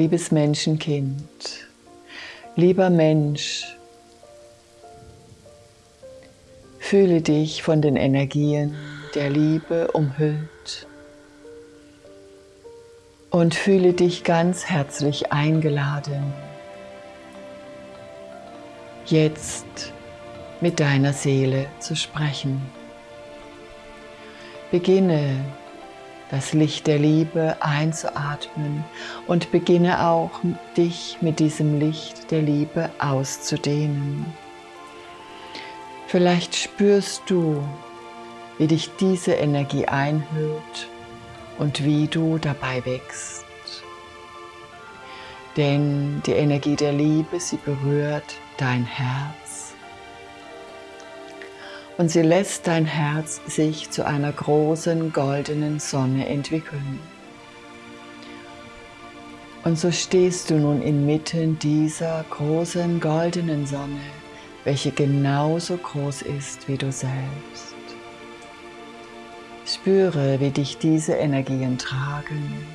Liebes Menschenkind, lieber Mensch, fühle dich von den Energien der Liebe umhüllt und fühle dich ganz herzlich eingeladen, jetzt mit deiner Seele zu sprechen. Beginne das Licht der Liebe einzuatmen und beginne auch dich mit diesem Licht der Liebe auszudehnen. Vielleicht spürst du, wie dich diese Energie einhüllt und wie du dabei wächst. Denn die Energie der Liebe, sie berührt dein Herz und sie lässt dein Herz sich zu einer großen goldenen Sonne entwickeln. Und so stehst du nun inmitten dieser großen goldenen Sonne, welche genauso groß ist wie du selbst. Spüre, wie dich diese Energien tragen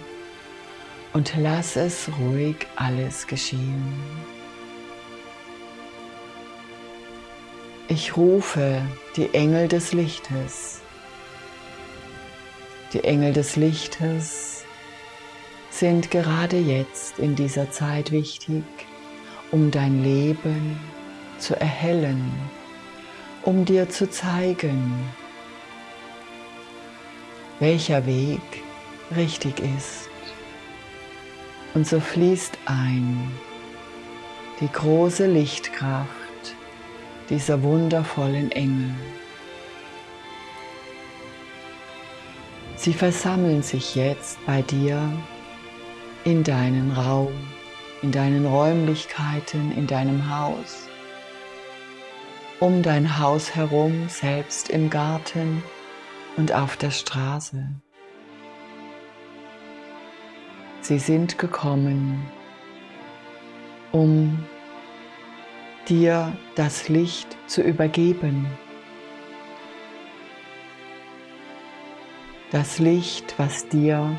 und lass es ruhig alles geschehen. Ich rufe die Engel des Lichtes. Die Engel des Lichtes sind gerade jetzt in dieser Zeit wichtig, um dein Leben zu erhellen, um dir zu zeigen, welcher Weg richtig ist. Und so fließt ein die große Lichtkraft dieser wundervollen Engel. Sie versammeln sich jetzt bei dir in deinen Raum, in deinen Räumlichkeiten, in deinem Haus, um dein Haus herum, selbst im Garten und auf der Straße. Sie sind gekommen, um dir das Licht zu übergeben. Das Licht, was dir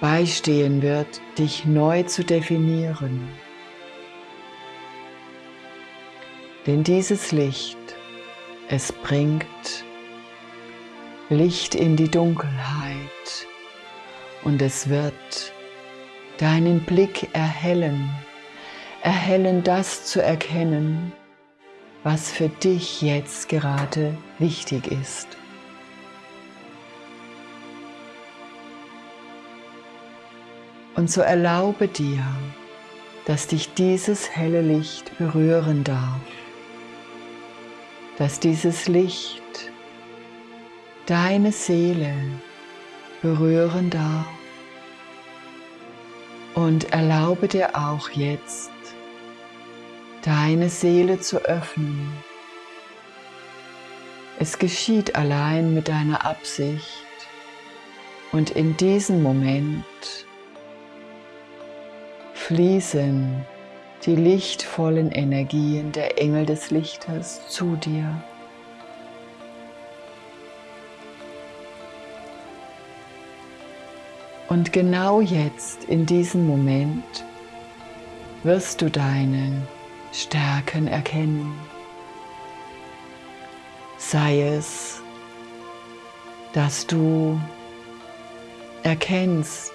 beistehen wird, dich neu zu definieren. Denn dieses Licht, es bringt Licht in die Dunkelheit und es wird deinen Blick erhellen erhellen, das zu erkennen, was für dich jetzt gerade wichtig ist. Und so erlaube dir, dass dich dieses helle Licht berühren darf, dass dieses Licht deine Seele berühren darf und erlaube dir auch jetzt deine Seele zu öffnen. Es geschieht allein mit deiner Absicht und in diesem Moment fließen die lichtvollen Energien der Engel des Lichtes zu dir. Und genau jetzt, in diesem Moment, wirst du deine Stärken erkennen. Sei es, dass du erkennst,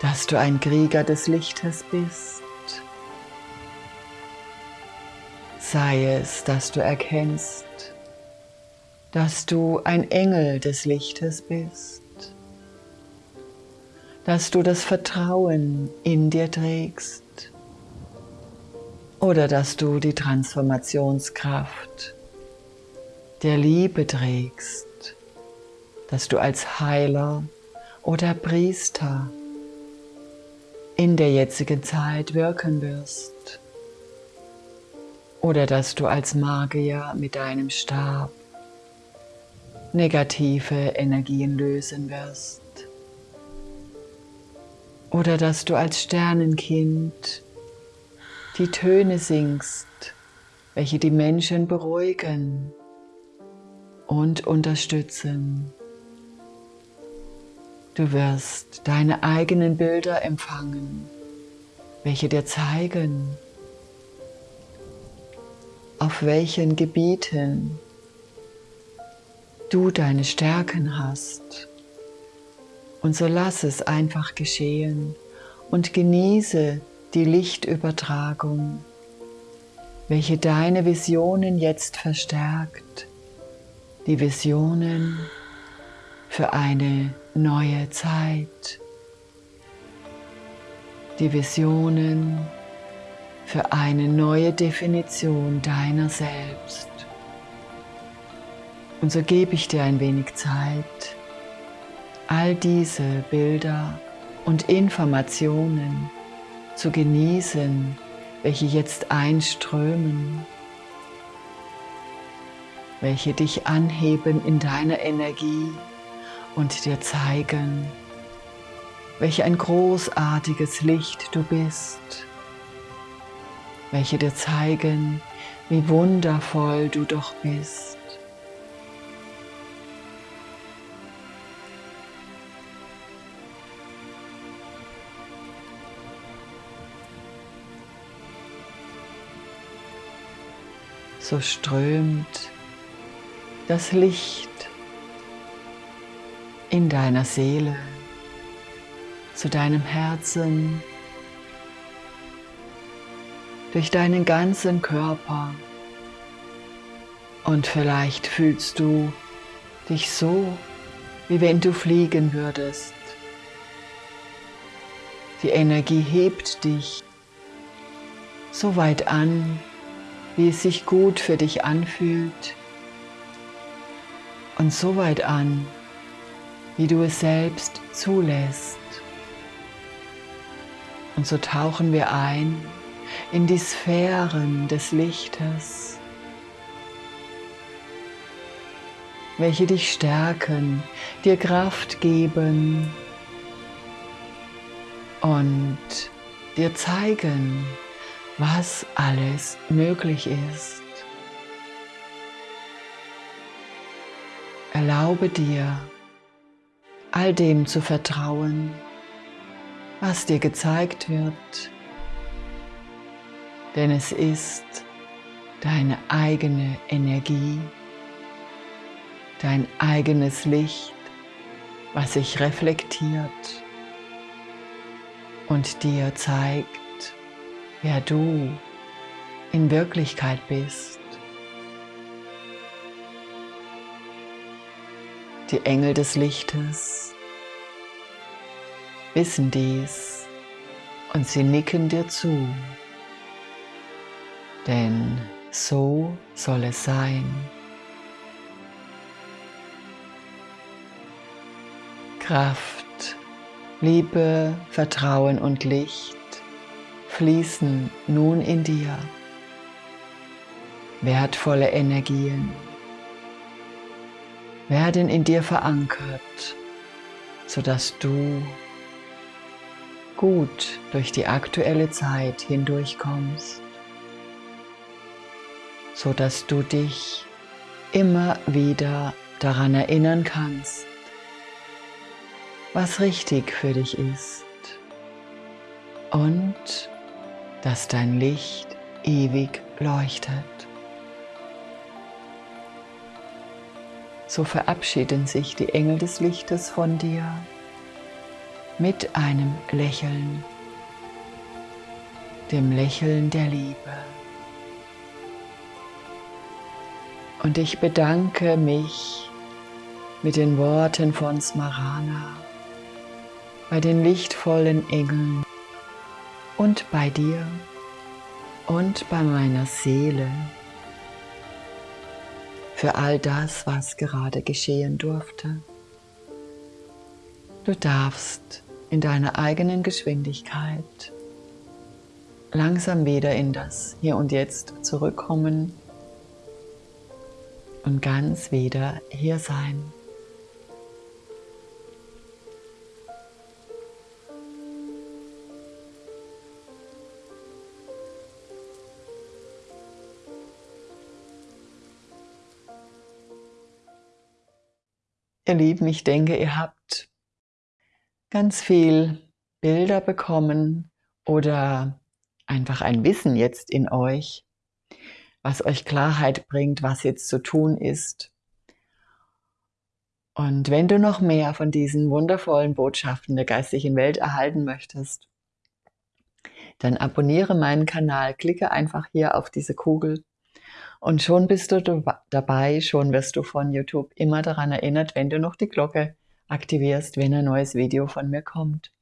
dass du ein Krieger des Lichtes bist. Sei es, dass du erkennst, dass du ein Engel des Lichtes bist, dass du das Vertrauen in dir trägst, oder dass du die Transformationskraft der Liebe trägst, dass du als Heiler oder Priester in der jetzigen Zeit wirken wirst. Oder dass du als Magier mit deinem Stab negative Energien lösen wirst. Oder dass du als Sternenkind die Töne singst, welche die Menschen beruhigen und unterstützen. Du wirst deine eigenen Bilder empfangen, welche dir zeigen, auf welchen Gebieten du deine Stärken hast. Und so lass es einfach geschehen und genieße die Lichtübertragung, welche deine Visionen jetzt verstärkt. Die Visionen für eine neue Zeit. Die Visionen für eine neue Definition deiner selbst. Und so gebe ich dir ein wenig Zeit, all diese Bilder und Informationen zu genießen, welche jetzt einströmen, welche dich anheben in deiner Energie und dir zeigen, welch ein großartiges Licht du bist, welche dir zeigen, wie wundervoll du doch bist. So strömt das Licht in deiner Seele zu deinem Herzen, durch deinen ganzen Körper und vielleicht fühlst du dich so, wie wenn du fliegen würdest. Die Energie hebt dich so weit an, wie es sich gut für dich anfühlt und so weit an, wie du es selbst zulässt. Und so tauchen wir ein in die Sphären des Lichtes, welche dich stärken, dir Kraft geben und dir zeigen, was alles möglich ist. Erlaube dir, all dem zu vertrauen, was dir gezeigt wird, denn es ist deine eigene Energie, dein eigenes Licht, was sich reflektiert und dir zeigt, wer du in Wirklichkeit bist. Die Engel des Lichtes wissen dies und sie nicken dir zu, denn so soll es sein. Kraft, Liebe, Vertrauen und Licht fließen nun in dir wertvolle Energien, werden in dir verankert, sodass du gut durch die aktuelle Zeit hindurchkommst, sodass du dich immer wieder daran erinnern kannst, was richtig für dich ist. Und dass dein Licht ewig leuchtet. So verabschieden sich die Engel des Lichtes von dir mit einem Lächeln, dem Lächeln der Liebe. Und ich bedanke mich mit den Worten von Smarana bei den lichtvollen Engeln und bei dir und bei meiner Seele für all das, was gerade geschehen durfte. Du darfst in deiner eigenen Geschwindigkeit langsam wieder in das Hier und Jetzt zurückkommen und ganz wieder hier sein. Ihr Lieben, ich denke, ihr habt ganz viel Bilder bekommen oder einfach ein Wissen jetzt in euch, was euch Klarheit bringt, was jetzt zu tun ist. Und wenn du noch mehr von diesen wundervollen Botschaften der geistigen Welt erhalten möchtest, dann abonniere meinen Kanal, klicke einfach hier auf diese Kugel und schon bist du dabei, schon wirst du von YouTube immer daran erinnert, wenn du noch die Glocke aktivierst, wenn ein neues Video von mir kommt.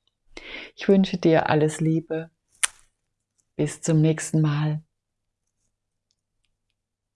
Ich wünsche dir alles Liebe. Bis zum nächsten Mal.